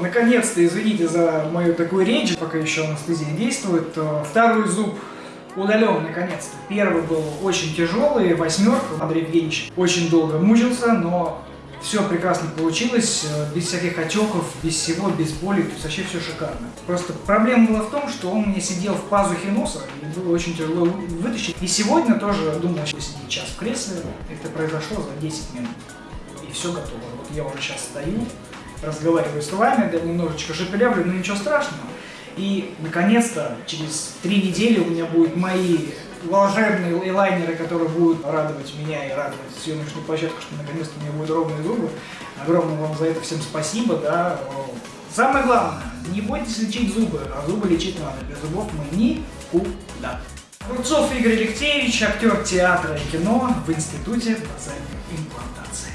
наконец-то, извините за мою такую речь, пока еще анестезия действует, второй зуб удален наконец-то. Первый был очень тяжелый, восьмерка. Андрей Евгеньевич очень долго мучился, но все прекрасно получилось, э, без всяких отеков, без всего, без боли, то вообще все шикарно. Просто проблема была в том, что он меня сидел в пазухе носа, и было очень тяжело вытащить. И сегодня тоже думал, что сидеть час в кресле, это произошло за 10 минут. И все готово. Вот я уже сейчас стою, разговариваю с вами, да немножечко шепелявлю, но ничего страшного. И, наконец-то, через три недели у меня будут мои волшебные лайнеры, которые будут радовать меня и радовать съемочную площадку, что наконец-то у меня будут ровные зубы. Огромное вам за это всем спасибо, да. Самое главное, не бойтесь лечить зубы, а зубы лечить надо. Без зубов мы никуда. Рубцов Игорь Алексеевич, актер театра и кино в Институте базальной имплантации.